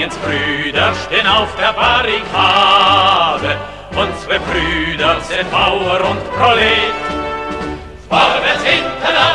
Spaniens Brüder stehen auf der Barrikade. Unsere Brüder sind Bauer und Prolet. Vorwärts, international!